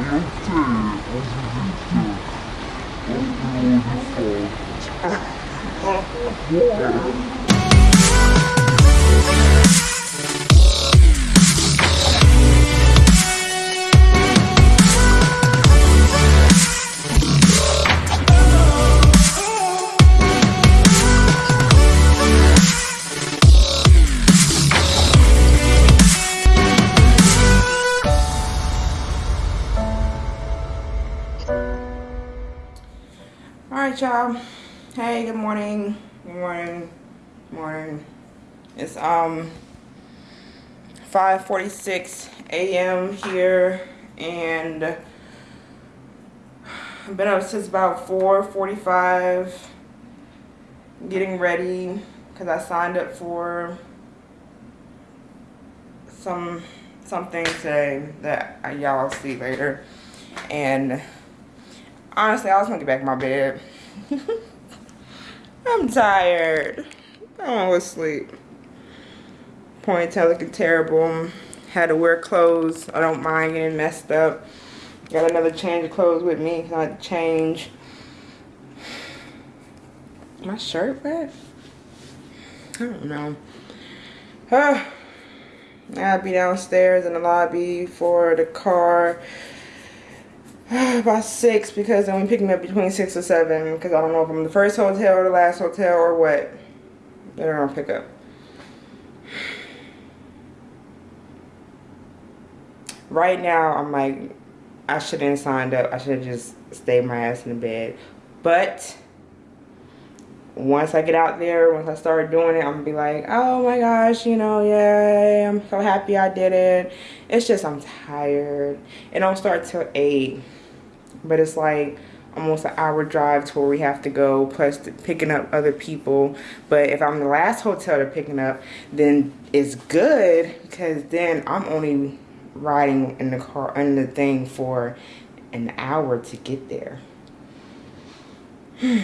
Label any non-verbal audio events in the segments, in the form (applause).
없지 없지 진짜 없지 어딨어 um 5:46 a.m. here and I've been up since about 4:45 getting ready because I signed up for some something today that y'all see later. And honestly I was gonna get back in my bed. (laughs) I'm tired. I want to sleep ponytail looking terrible. Had to wear clothes I don't mind getting messed up. Got another change of clothes with me to change. My shirt back I don't know. Uh, I'll be downstairs in the lobby for the car (sighs) about six because I'm picking up between six or seven because I don't know if I'm the first hotel or the last hotel or what. They're gonna pick up right now I'm like I shouldn't have signed up. I should have just stayed my ass in the bed. But once I get out there once I start doing it I'm gonna be like oh my gosh you know yeah I'm so happy I did it. It's just I'm tired. It don't start till 8 but it's like almost an hour drive to where we have to go plus picking up other people. But if i'm the last hotel they're picking up then it's good because then i'm only riding in the car in the thing for an hour to get there. (sighs)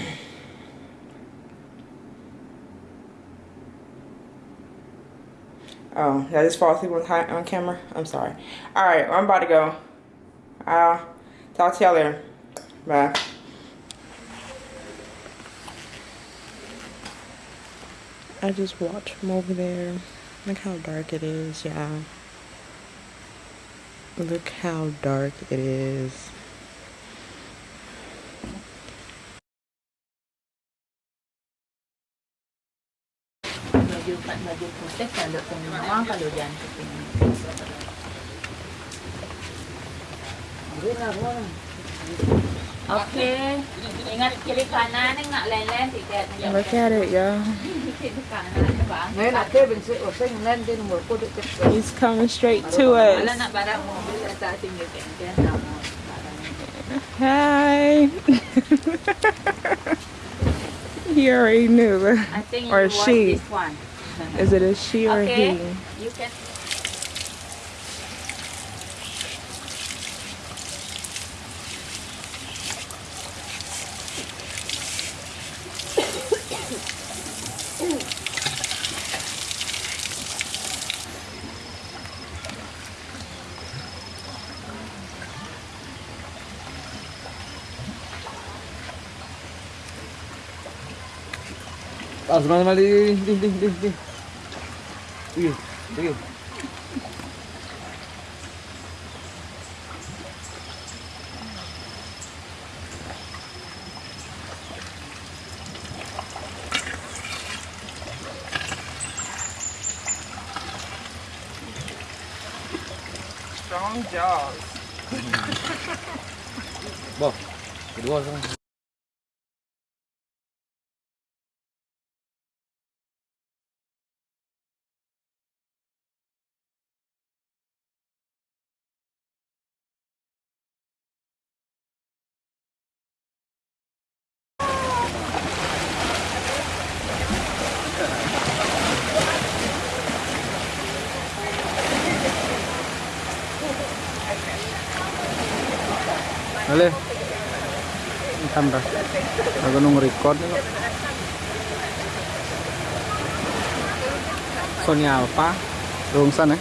Oh did i just fall asleep on, on camera? I'm sorry. All right i'm about to go. I'll talk to y'all later. Bye. I just watch from over there. Look how dark it is, yeah. Look how dark it is. Okay. Ingat kiri kanan nak lain-lain tiket. Look at it, y'all. Kiri kanan bang. Ngayon ate, bensi oseng nan din mo ko dito. He's coming straight to us. nak barang mobil sa ating tiket. Kaya na mo. Hi. (laughs) he already knew. I think Or she. this one. Is it a she or Okay. he? asma sama di di di di di, Iya, iya. Halo. Entar dah. Aku nung record. Sony Alpha rungsan ya. Eh?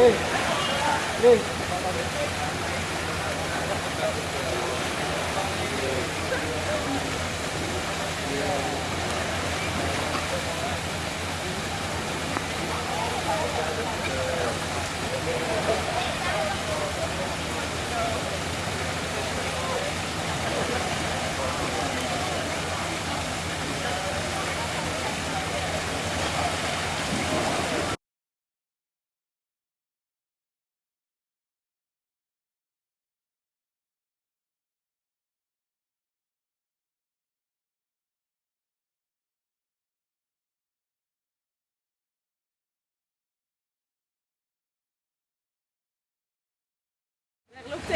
Hey. Hey.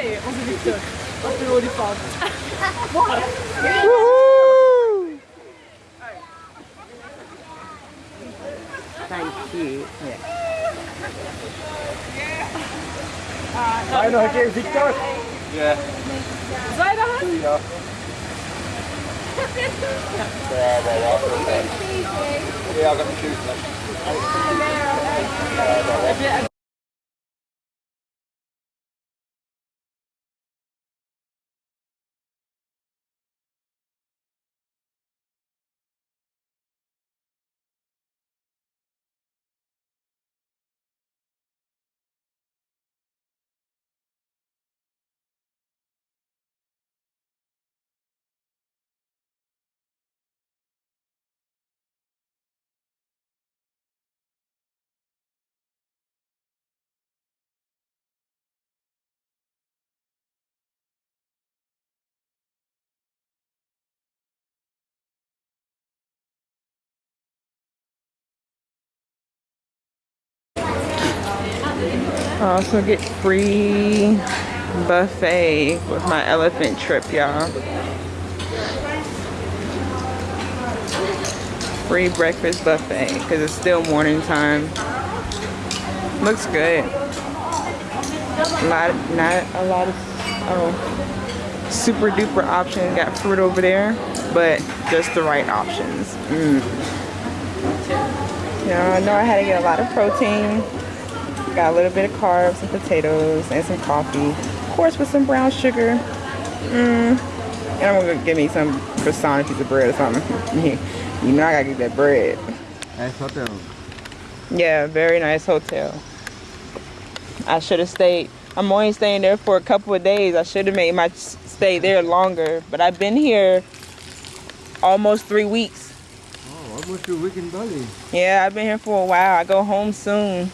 Nee, onze Victor. Wat een olifant. Thank you. Ga je nog een keer Victor? Ja. Zou je dat? Ja. Ja, ja, ja. Ja, ik heb een shoot. I also get free buffet with my elephant trip, y'all. Free breakfast buffet because it's still morning time. Looks good. A lot, not a lot of oh, super duper options. Got fruit over there, but just the right options. Mm. I know I had to get a lot of protein. Got a little bit of carbs and potatoes and some coffee. Of course with some brown sugar. Mm. And I'm gonna give me some croissant, piece of bread or something. (laughs) you know I gotta get that bread. Nice hotel. Yeah, very nice hotel. I should have stayed. I'm only staying there for a couple of days. I should have made my stay there longer. But I've been here almost three weeks. Oh, almost a week in Bali. Yeah, I've been here for a while. I go home soon.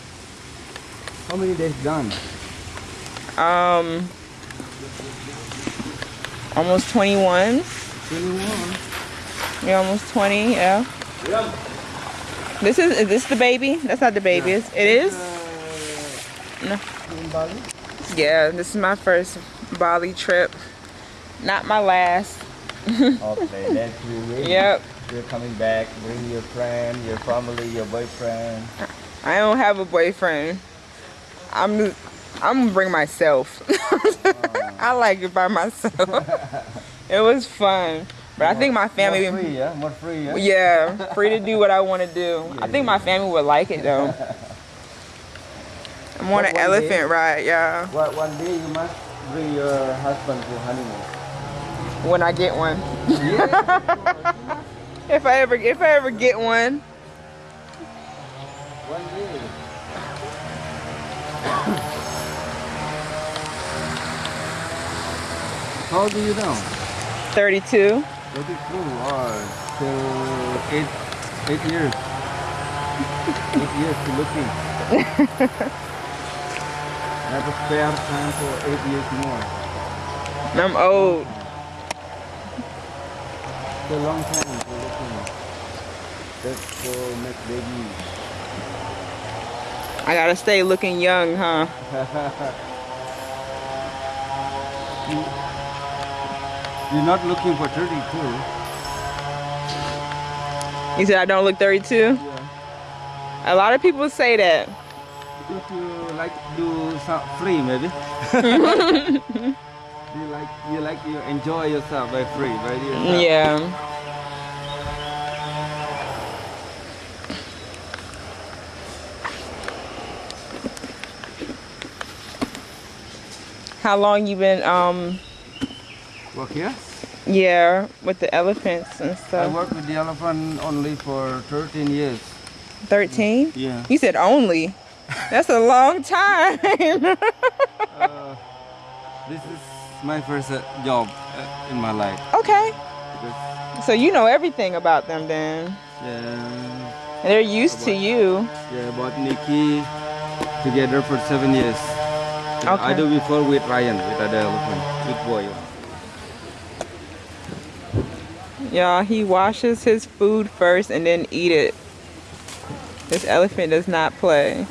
How many days done? Um, almost 21. 21. You're almost 20. Yeah. This is is this the baby? That's not the baby. It's- It is. No. In Bali? Yeah, this is my first Bali trip. Not my last. (laughs) Okay, that's you ready. Yep. You're coming back. Bring your friend, your family, your boyfriend. I don't have a boyfriend. I'm I'm gonna bring myself. (laughs) I like it by myself. (laughs) it was fun, but I think my family. More free, yeah? More free, yeah? Yeah, (laughs) free to do what I want to do. I think my family would like it though. I'm on But an elephant day- ride, yeah. One, one day you must bring your husband to honeymoon. When I get one, Yeah. if I ever if I ever get one, one day. How old are you now? 32. 32 or till eight, eight years. (laughs) eight years to looking. I have a spare time for eight years more. I'm old. It's a long time for looking. Just for make baby. I gotta stay looking young, huh? (laughs) You're not looking for 32. You said I don't look 32? Yeah. A lot of people say that. If you like to do some free, maybe. (laughs) you like you like you enjoy yourself by free, by yourself. Yeah. How long you been um Work here? yeah with the elephants and stuff. I worked with the elephant only for 13 years. 13? Yeah. You said only. That's a long time. (laughs) Uh, this is my first uh, job uh, in my life. okay. Because, So you know everything about them then. yeah, They're used to you. yeah, bought Nikki together for seven years. Yeah, I do before with Ryan, with other elephant, with boy. Y'all, he washes his food first and then eat it. This elephant does not play.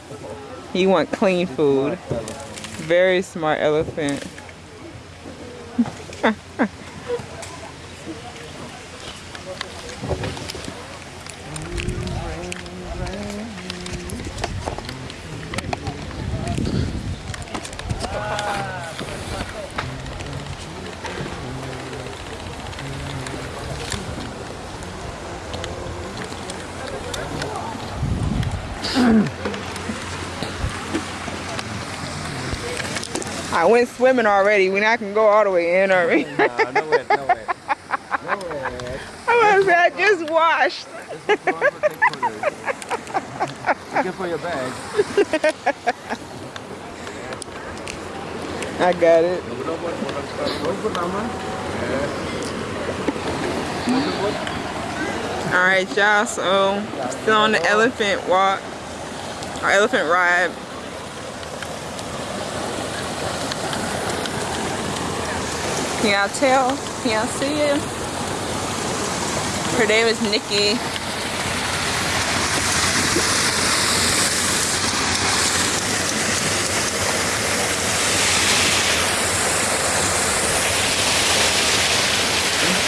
He want clean food. Very smart elephant. (laughs) I went swimming already. We not can go all the way in already. no wait, no wait. No wait. (laughs) I was I just washed. This is one for take photos. Take it for your bag. (laughs) I got it. All right, y'all. So still on the elephant walk, or elephant ride. Can y'all tell? Can y'all see it? Her name is Nikki.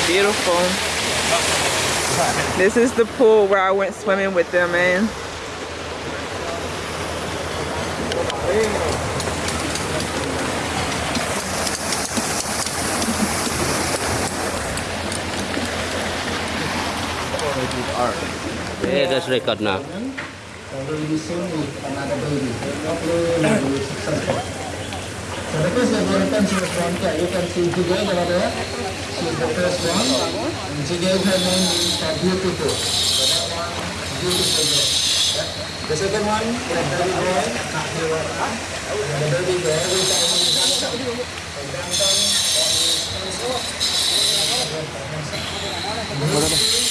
Beautiful. This is the pool where I went swimming with them, man. Yeah, that's record now. really soon with another baby. Hopefully we will be successful. So the first representative she was born here. You can see Jigay over there. She's the first one. And Jigay, her name is uh, Beautiful. So that one, Beautiful girl. Yeah. The second one, the baby boy, not here right now. And the baby girl, every time he is Danton. So Danton, this one is the third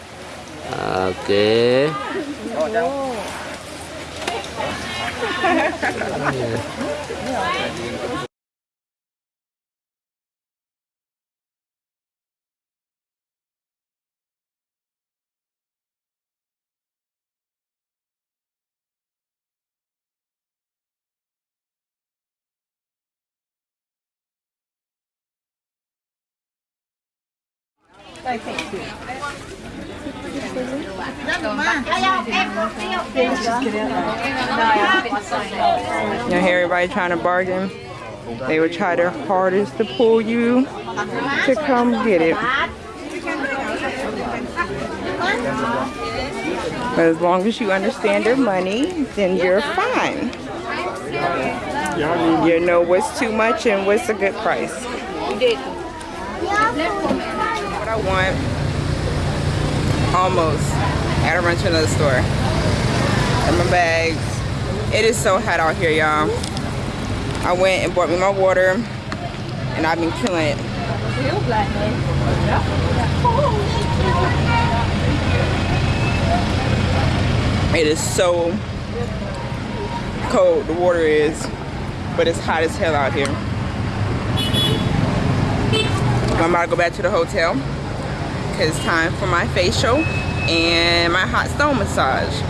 Okay. You hear everybody trying to bargain? They would try their hardest to pull you to come get it. But as long as you understand their money, then you're fine. You know what's too much and what's a good price. What I want, almost. I gotta run to another store. And my bags. It is so hot out here, y'all. I went and bought me my water, and I've been killing it. It is so cold, the water is, but it's hot as hell out here. I'm about to go back to the hotel it's time for my facial and my hot stone massage.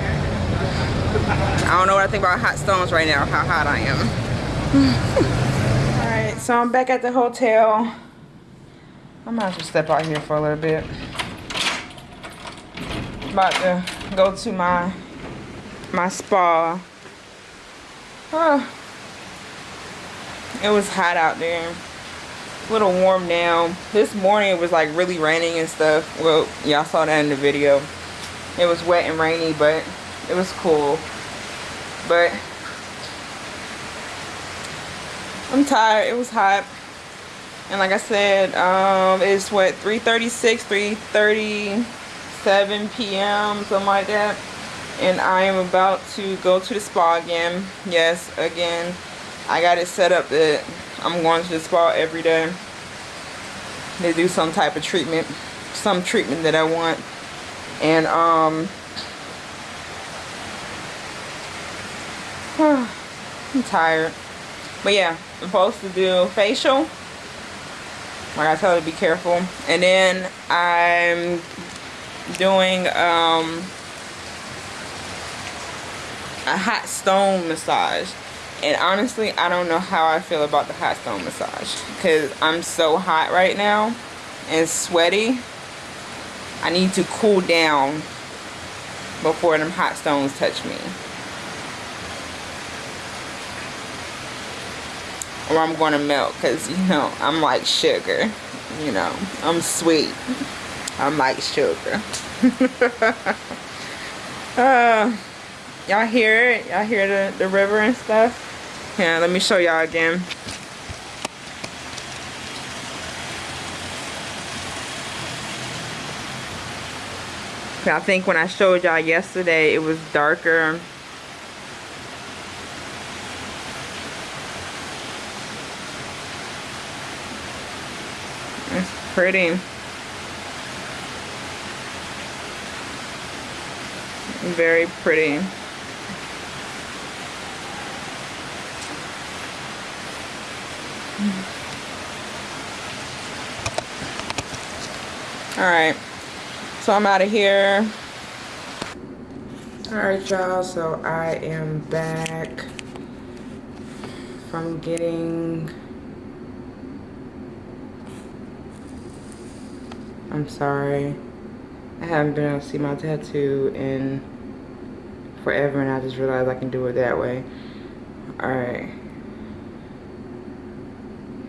I don't know what I think about hot stones right now, how hot I am. (sighs) Alright, So I'm back at the hotel. I might as well step out here for a little bit. About to go to my my spa. Oh, (sighs) it was hot out there. A little warm now. This morning it was like really raining and stuff. Well, y'all saw that in the video. It was wet and rainy, but it was cool. But I'm tired. It was hot. And like I said, um, it's what 3:36, 3:37 p.m. something like that. And I am about to go to the spa again. Yes, again. I got it set up that I'm going to the spa every day. They do some type of treatment, some treatment that I want. And um (sighs) I'm tired. But yeah, I'm supposed to do facial. Like I tell you to be careful. And then I'm doing um, a hot stone massage. And honestly, I don't know how I feel about the hot stone massage. Because I'm so hot right now and sweaty. I need to cool down before them hot stones touch me. or I'm going to melt because, you know, I'm like sugar. You know, I'm sweet. I'm like sugar. (laughs) uh, y'all hear it? Y'all hear the, the river and stuff? Yeah, let me show y'all again. I think when I showed y'all yesterday, it was darker It's pretty. Very pretty. Alright, so I'm out of here. Alright y'all, so I am back from getting I'm sorry. I haven't been able to see my tattoo in forever and I just realized I can do it that way. Alright.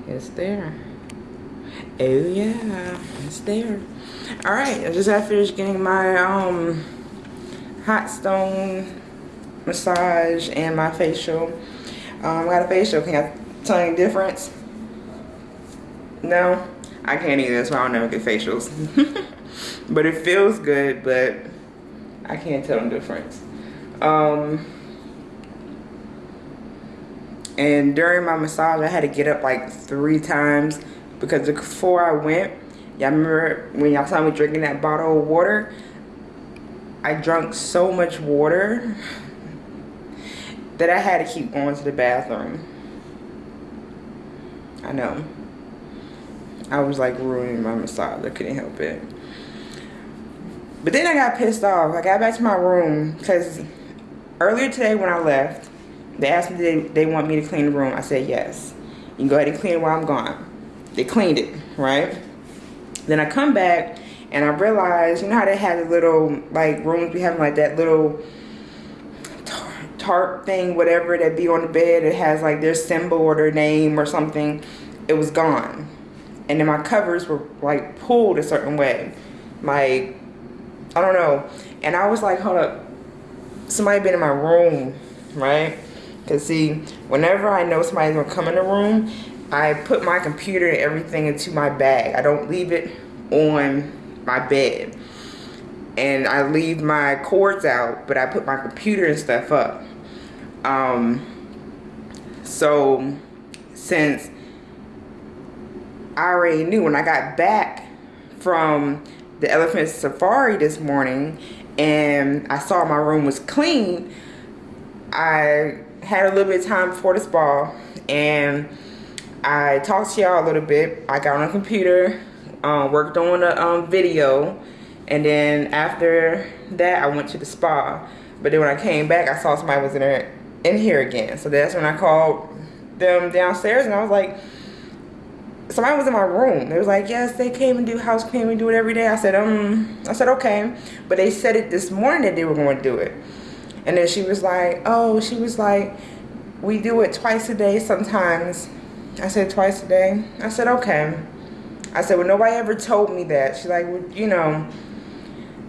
It's there. Oh yeah, it's there. Alright, I just got finished getting my um hot stone massage and my facial. Um, I got a facial. Can I tell any difference? No? I can't either, so I don't never get facials. (laughs) but it feels good, but I can't tell the difference. Um, and during my massage, I had to get up like three times because before I went, y'all remember when y'all saw me drinking that bottle of water? I drank so much water that I had to keep going to the bathroom. I know. I was like ruining my massage. I couldn't help it. But then I got pissed off. I got back to my room because earlier today when I left, they asked me they, they want me to clean the room. I said yes. You can go ahead and clean while I'm gone. They cleaned it, right? Then I come back and I realized, you know how they had the little like rooms we have like that little tarp thing, whatever that be on the bed. It has like their symbol or their name or something. It was gone and then my covers were like pulled a certain way. My, I don't know. And I was like, hold up, somebody been in my room, right? Cause see, whenever I know somebody's gonna come in the room, I put my computer and everything into my bag. I don't leave it on my bed. And I leave my cords out, but I put my computer and stuff up. Um, so since I already knew when I got back from the elephant safari this morning and I saw my room was clean, I had a little bit of time before the spa and I talked to y'all a little bit. I got on a computer, um, worked on a um, video, and then after that I went to the spa. But then when I came back, I saw somebody was in there in here again. So that's when I called them downstairs and I was like, somebody was in my room. They was like, yes, they came and do house cleaning, We do it every day. I said, um, I said, okay. But they said it this morning that they were going to do it. And then she was like, oh, she was like, we do it twice a day sometimes. I said, twice a day? I said, okay. I said, well, nobody ever told me that. She's like, well, you know.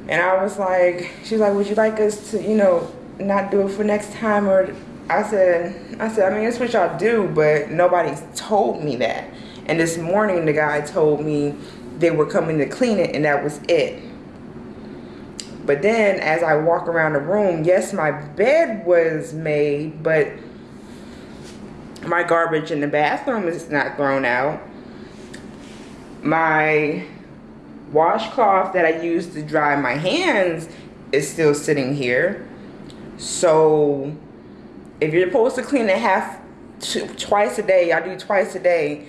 And I was like, she's like, would you like us to, you know, not do it for next time? Or I said, I said, I mean, that's what y'all do, but nobody's told me that. And this morning, the guy told me they were coming to clean it, and that was it. But then, as I walk around the room, yes, my bed was made, but my garbage in the bathroom is not thrown out. My washcloth that I use to dry my hands is still sitting here. So, if you're supposed to clean it half, twice a day, I do twice a day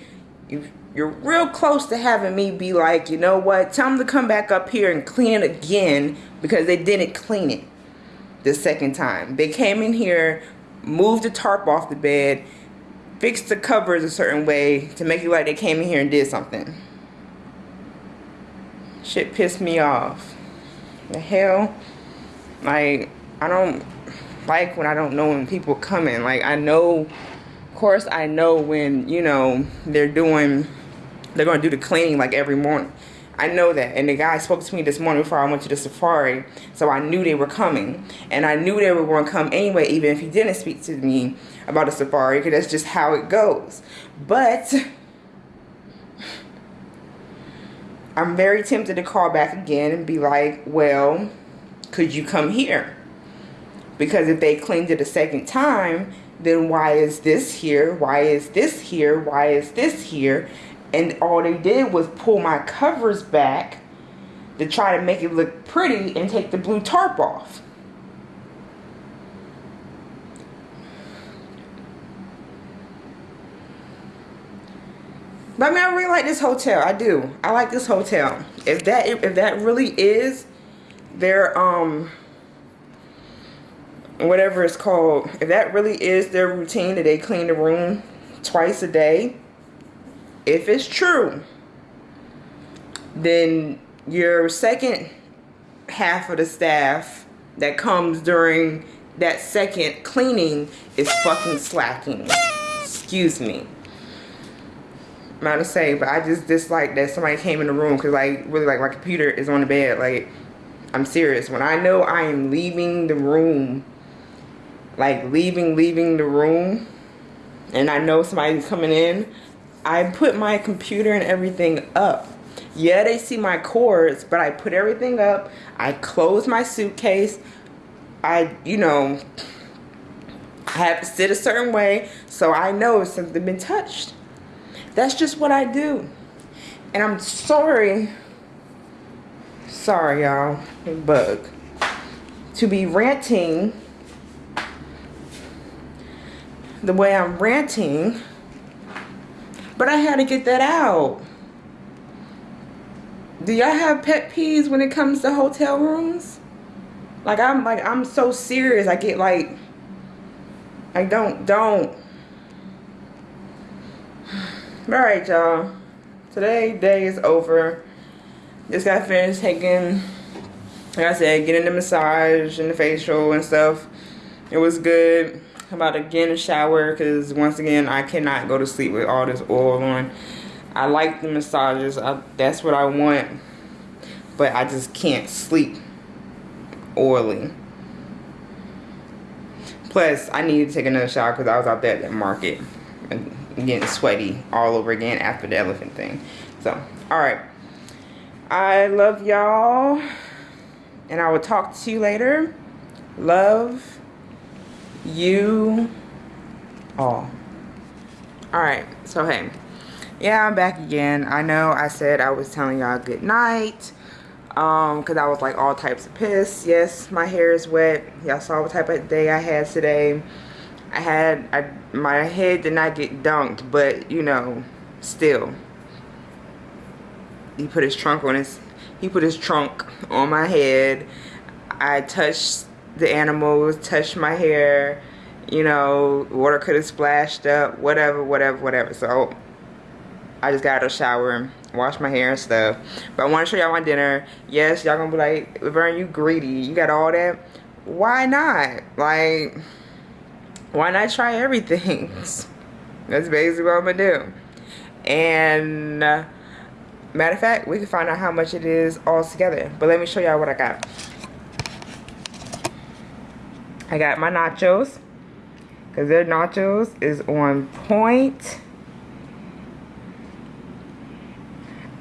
you, you're real close to having me be like, you know what, tell them to come back up here and clean it again because they didn't clean it the second time. They came in here, moved the tarp off the bed, fixed the covers a certain way to make it like they came in here and did something. Shit pissed me off. The hell? Like, I don't like when I don't know when people coming. Like, I know of course I know when, you know, they're doing, they're going to do the cleaning like every morning. I know that. And the guy spoke to me this morning before I went to the safari. So I knew they were coming. And I knew they were going to come anyway, even if he didn't speak to me about the safari, because that's just how it goes. But I'm very tempted to call back again and be like, well, could you come here? Because if they cleaned it a second time, then why is this here? Why is this here? Why is this here? And all they did was pull my covers back to try to make it look pretty and take the blue tarp off. But I mean, I really like this hotel. I do. I like this hotel. If that if that really is their um whatever it's called, if that really is their routine that they clean the room twice a day, if it's true, then your second half of the staff that comes during that second cleaning is fucking slacking. Excuse me. I'm not to say, but I just dislike that somebody came in the room because like really like my computer is on the bed. Like I'm serious. When I know I am leaving the room like leaving leaving the room and I know somebody's coming in I put my computer and everything up. Yeah they see my cords but I put everything up. I close my suitcase. I you know I have to sit a certain way so I know if something been touched. That's just what I do. And I'm sorry sorry y'all bug. To be ranting the way I'm ranting. But I had to get that out. Do y'all have pet peeves when it comes to hotel rooms? Like I'm like I'm so serious. I get like I don't don't. (sighs) Alright y'all. Today day is over. Just got finished taking like I said, getting the massage and the facial and stuff. It was good. I'm about to get in a shower because once again, I cannot go to sleep with all this oil on. I like the massages. I, that's what I want. But I just can't sleep oily. Plus, I need to take another shower because I was out there at the market and getting sweaty all over again after the elephant thing. So, alright. I love y'all. And I will talk to you later. Love you all. Alright, so hey. Yeah, I'm back again. I know I said I was telling y'all good night. Um, because I was like all types of pissed. Yes, my hair is wet. Y'all saw what type of day I had today. I had, I, my head did not get dunked, but you know, still. He put his trunk on his, he put his trunk on my head. I touched the animals, touched my hair, you know, water could have splashed up, whatever, whatever, whatever. So I just got out of the shower, and washed my hair and stuff. But I want to show y'all my dinner. Yes, y'all gonna be like, Laverne, you greedy. You got all that. Why not? Like, why not try everything? (laughs) That's basically what I'm gonna do. And uh, matter of fact, we can find out how much it is all together. But let me show y'all what I got. I got my nachos. Because their nachos is on point.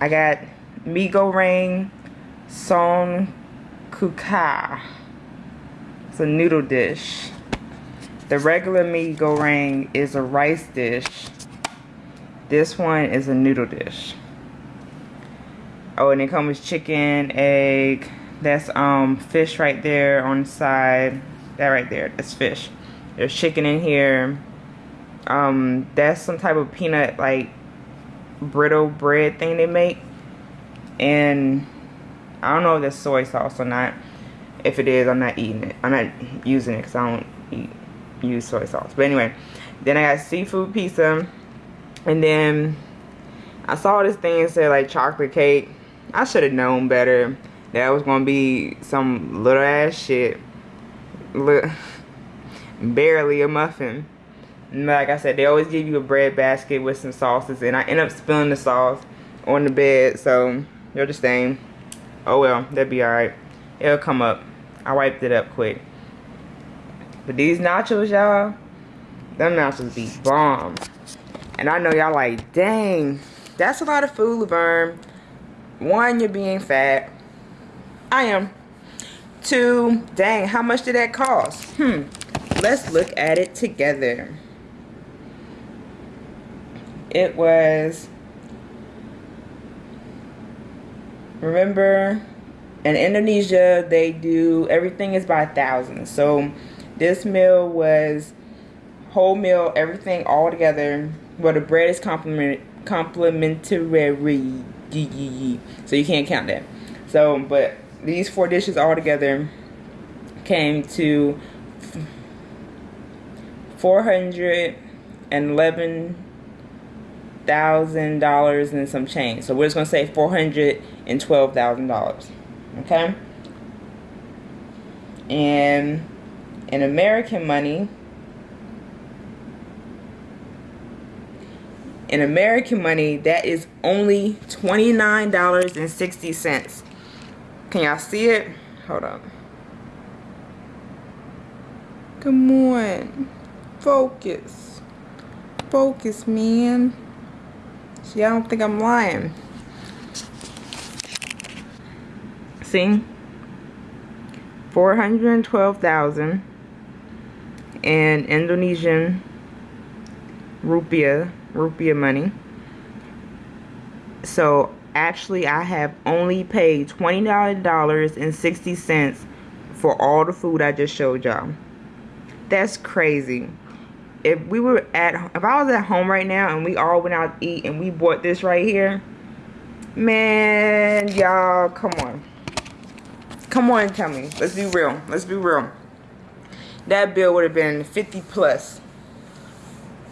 I got Migo Ring Son Kuka. It's a noodle dish. The regular mee goreng is a rice dish. This one is a noodle dish. Oh, and it comes with chicken, egg. That's um fish right there on the side. That right there, that's fish. There's chicken in here. Um, that's some type of peanut like brittle bread thing they make. And I don't know if that's soy sauce or not. If it is, I'm not eating it. I'm not using it because I don't eat use soy sauce. But anyway, then I got seafood pizza. And then I saw this thing said like chocolate cake. I should have known better. That was to be some little ass shit. Look, barely a muffin. Like I said, they always give you a bread basket with some sauces. And I end up spilling the sauce on the bed. So, you're just saying, oh well, that'd be alright. It'll come up. I wiped it up quick. But these nachos, y'all, them nachos be bomb. And I know y'all like, dang, that's a lot of food, Laverne. One, you're being fat. I am. Two, dang, how much did that cost? Hmm. Let's look at it together. It was, remember, in Indonesia, they do, everything is by thousands. So, this meal was whole meal, everything all together. Well, the bread is compliment complimentary. So you can't count that. So, but these four dishes all together came to four hundred and eleven thousand dollars and some change. So we're just gonna say four hundred and twelve thousand dollars. Okay. And in American money, in American money, that is only $29.60. Can y'all see it? Hold on. Come on. Focus. Focus, man. See, I don't think I'm lying. See? 412,000 in Indonesian rupiah, rupiah money. So actually I have only paid $29.60 for all the food I just showed y'all. That's crazy. If we were at, if I was at home right now and we all went out to eat and we bought this right here, man, y'all, come on. Come on tell me. Let's be real. Let's be real that bill would have been 50 plus.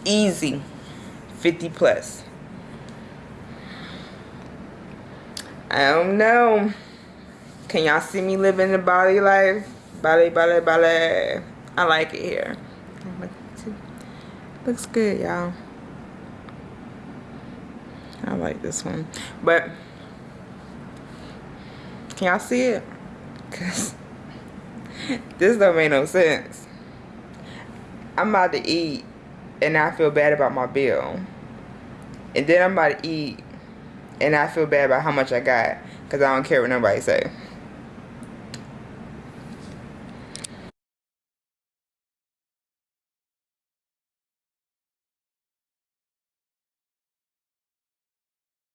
Easy. 50 plus. I don't know. Can y'all see me living the Bali life? Bali, Bali, Bali. I like it here. Looks good, y'all. I like this one. But, can y'all see it? Because (laughs) this don't make no sense. I'm about to eat and I feel bad about my bill. And then I'm about to eat and I feel bad about how much I got because I don't care what nobody say.